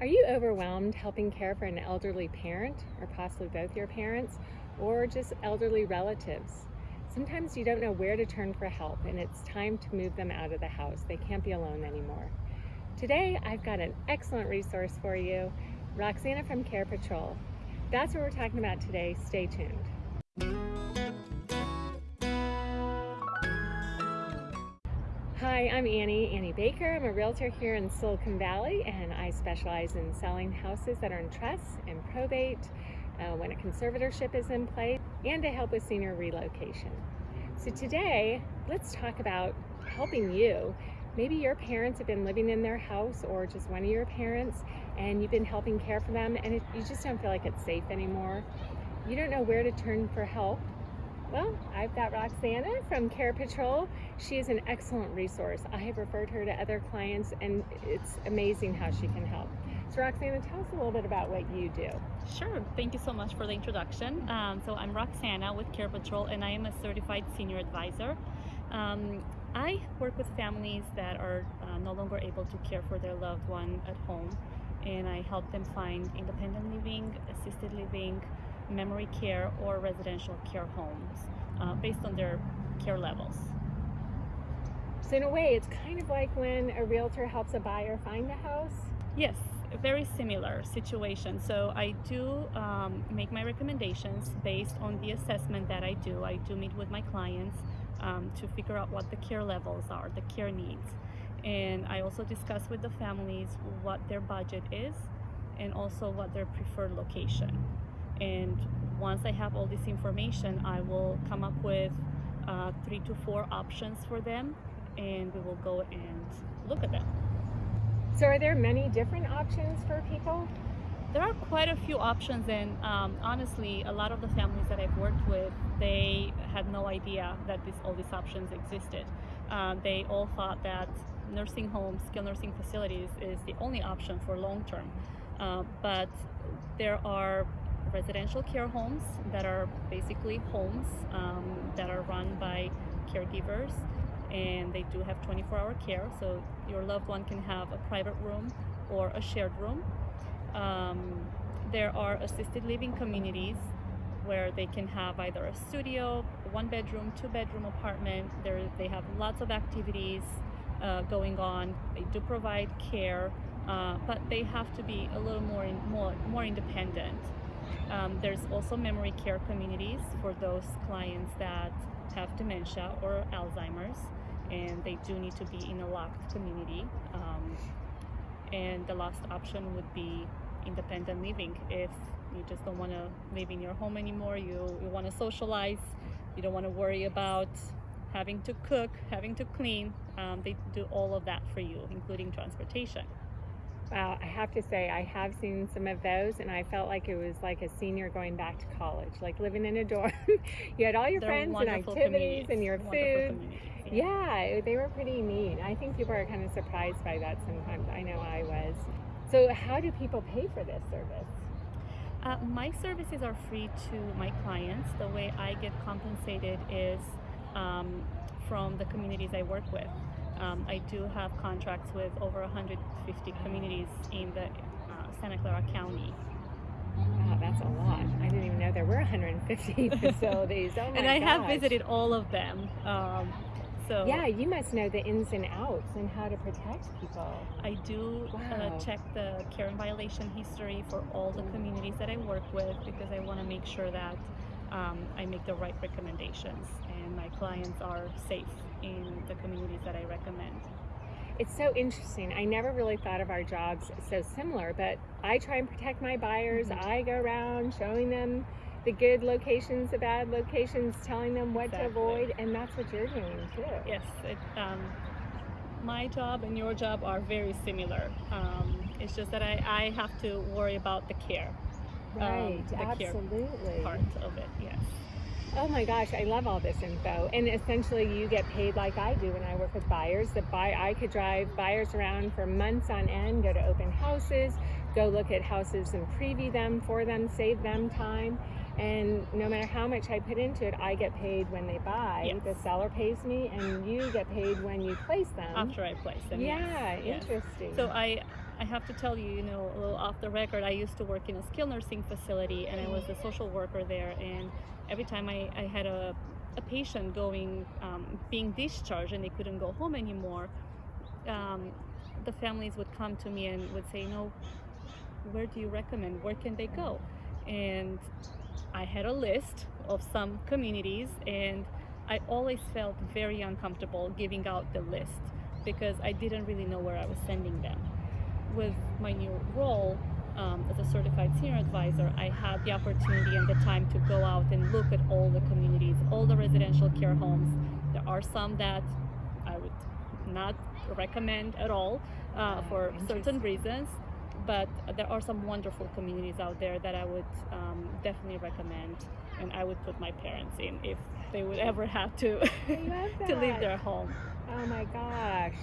Are you overwhelmed helping care for an elderly parent, or possibly both your parents, or just elderly relatives? Sometimes you don't know where to turn for help, and it's time to move them out of the house. They can't be alone anymore. Today, I've got an excellent resource for you Roxana from Care Patrol. That's what we're talking about today. Stay tuned. Hi, I'm Annie, Annie Baker. I'm a realtor here in Silicon Valley and I specialize in selling houses that are in trust and probate uh, when a conservatorship is in place and to help with senior relocation. So today, let's talk about helping you. Maybe your parents have been living in their house or just one of your parents and you've been helping care for them and it, you just don't feel like it's safe anymore. You don't know where to turn for help well, I've got Roxana from Care Patrol. She is an excellent resource. I have referred her to other clients and it's amazing how she can help. So Roxana, tell us a little bit about what you do. Sure, thank you so much for the introduction. Um, so I'm Roxana with Care Patrol and I am a certified senior advisor. Um, I work with families that are uh, no longer able to care for their loved one at home and I help them find independent living, assisted living, memory care or residential care homes uh, based on their care levels. So in a way, it's kind of like when a realtor helps a buyer find a house? Yes, very similar situation. So I do um, make my recommendations based on the assessment that I do. I do meet with my clients um, to figure out what the care levels are, the care needs. And I also discuss with the families what their budget is and also what their preferred location and once I have all this information I will come up with uh, three to four options for them and we will go and look at them. So are there many different options for people? There are quite a few options and um, honestly a lot of the families that I've worked with they had no idea that this, all these options existed. Uh, they all thought that nursing homes, skilled nursing facilities is the only option for long term. Uh, but there are residential care homes that are basically homes um, that are run by caregivers and they do have 24-hour care so your loved one can have a private room or a shared room. Um, there are assisted living communities where they can have either a studio one bedroom two bedroom apartment. There they have lots of activities uh, going on. They do provide care uh, but they have to be a little more in, more more independent um, there's also memory care communities for those clients that have dementia or Alzheimer's and they do need to be in a locked community. Um, and the last option would be independent living if you just don't want to live in your home anymore, you, you want to socialize, you don't want to worry about having to cook, having to clean, um, they do all of that for you, including transportation. Wow, I have to say, I have seen some of those, and I felt like it was like a senior going back to college, like living in a dorm. you had all your They're friends and activities and your food. Yeah. yeah, they were pretty neat. I think people are kind of surprised by that sometimes. I know I was. So, how do people pay for this service? Uh, my services are free to my clients. The way I get compensated is um, from the communities I work with. Um, I do have contracts with over 150 communities in the uh, Santa Clara County. Wow, that's a lot. I didn't even know there were 150 facilities. Oh and I gosh. have visited all of them. Um, so yeah, you must know the ins and outs and how to protect people. I do uh, wow. uh, check the care and violation history for all the communities that I work with because I want to make sure that um, I make the right recommendations and my clients are safe in the communities that I recommend. It's so interesting. I never really thought of our jobs so similar, but I try and protect my buyers. Mm-hmm. I go around showing them the good locations, the bad locations, telling them what exactly. to avoid, and that's what you're doing too. Yes, it, um, my job and your job are very similar. Um, it's just that I, I have to worry about the care. Um, right, um, absolutely. Part of it, yes. Oh my gosh, I love all this info. And essentially you get paid like I do when I work with buyers. That buy I could drive buyers around for months on end, go to open houses, go look at houses and preview them for them, save them time. And no matter how much I put into it, I get paid when they buy. Yes. The seller pays me and you get paid when you place them. After I place them. Yeah, yes. interesting. So I I have to tell you, you know, a little off the record, I used to work in a skilled nursing facility and I was a social worker there. And every time I, I had a, a patient going, um, being discharged and they couldn't go home anymore, um, the families would come to me and would say, you know, where do you recommend? Where can they go? And I had a list of some communities and I always felt very uncomfortable giving out the list because I didn't really know where I was sending them. With my new role um, as a certified senior advisor, I had the opportunity and the time to go out and look at all the communities, all the residential care homes. There are some that I would not recommend at all uh, for certain reasons, but there are some wonderful communities out there that I would um, definitely recommend, and I would put my parents in if they would ever have to to leave their home. Oh my gosh.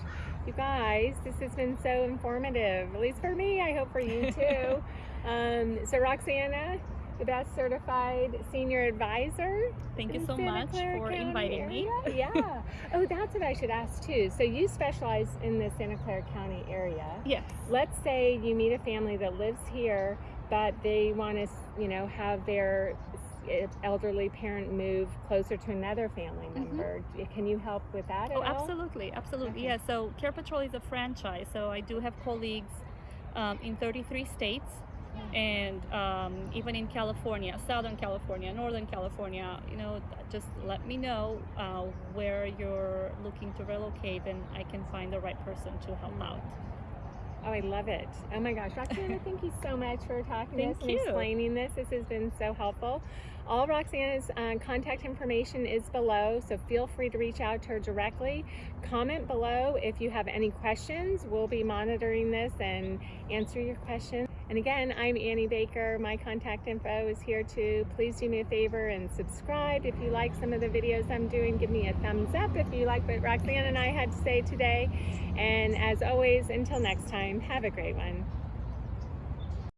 You guys, this has been so informative, at least for me. I hope for you too. um, so, Roxana, the best certified senior advisor. Thank you so Santa much Clara for County inviting me. Yeah. oh, that's what I should ask too. So, you specialize in the Santa Clara County area. Yes. Let's say you meet a family that lives here, but they want to, you know, have their elderly parent move closer to another family Mhm. member. Can you help with that at Oh, all? absolutely, absolutely. Okay. Yeah. So Care Patrol is a franchise, so I do have colleagues um, in 33 states, and um, even in California, Southern California, Northern California. You know, just let me know uh, where you're looking to relocate, and I can find the right person to help out. Oh, I love it. Oh my gosh. Roxana, thank you so much for talking to Thank us and explaining this. This has been so helpful. All Roxana's uh, contact information is below, so feel free to reach out to her directly. Comment below if you have any questions. We'll be monitoring this and answer your questions. And again, I'm Annie Baker. My contact info is here too. Please do me a favor and subscribe if you like some of the videos I'm doing. Give me a thumbs up if you like what Roxana and I had to say today. And as always, until next time, have a great one.